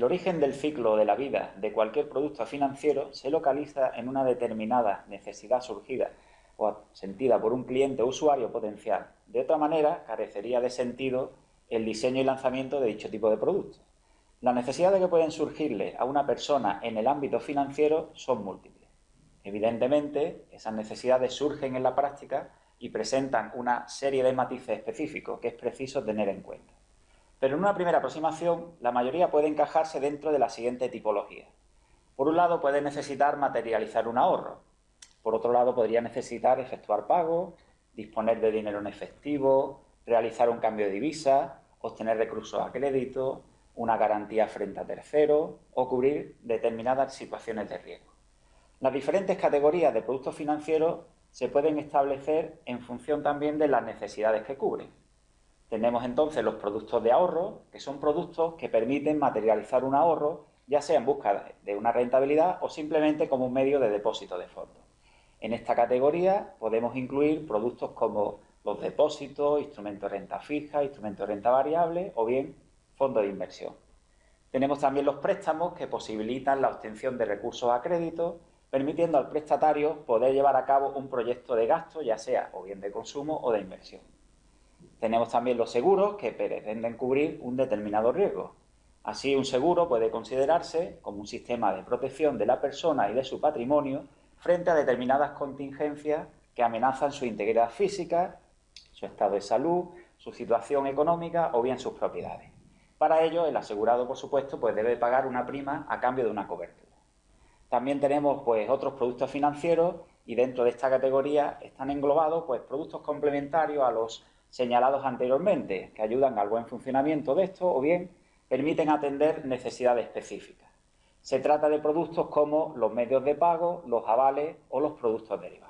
El origen del ciclo de la vida de cualquier producto financiero se localiza en una determinada necesidad surgida o sentida por un cliente o usuario potencial. De otra manera, carecería de sentido el diseño y lanzamiento de dicho tipo de productos. Las necesidades que pueden surgirle a una persona en el ámbito financiero son múltiples. Evidentemente, esas necesidades surgen en la práctica y presentan una serie de matices específicos que es preciso tener en cuenta. Pero en una primera aproximación, la mayoría puede encajarse dentro de la siguiente tipología. Por un lado, puede necesitar materializar un ahorro. Por otro lado, podría necesitar efectuar pagos, disponer de dinero en efectivo, realizar un cambio de divisa, obtener recursos a crédito, una garantía frente a terceros o cubrir determinadas situaciones de riesgo. Las diferentes categorías de productos financieros se pueden establecer en función también de las necesidades que cubren. Tenemos entonces los productos de ahorro, que son productos que permiten materializar un ahorro, ya sea en busca de una rentabilidad o simplemente como un medio de depósito de fondos. En esta categoría podemos incluir productos como los depósitos, instrumentos de renta fija, instrumentos de renta variable o bien fondos de inversión. Tenemos también los préstamos que posibilitan la obtención de recursos a crédito, permitiendo al prestatario poder llevar a cabo un proyecto de gasto, ya sea o bien de consumo o de inversión. Tenemos también los seguros que pretenden cubrir un determinado riesgo. Así, un seguro puede considerarse como un sistema de protección de la persona y de su patrimonio frente a determinadas contingencias que amenazan su integridad física, su estado de salud, su situación económica o bien sus propiedades. Para ello, el asegurado, por supuesto, pues debe pagar una prima a cambio de una cobertura. También tenemos pues, otros productos financieros y dentro de esta categoría están englobados pues, productos complementarios a los señalados anteriormente, que ayudan al buen funcionamiento de esto o bien permiten atender necesidades específicas. Se trata de productos como los medios de pago, los avales o los productos derivados.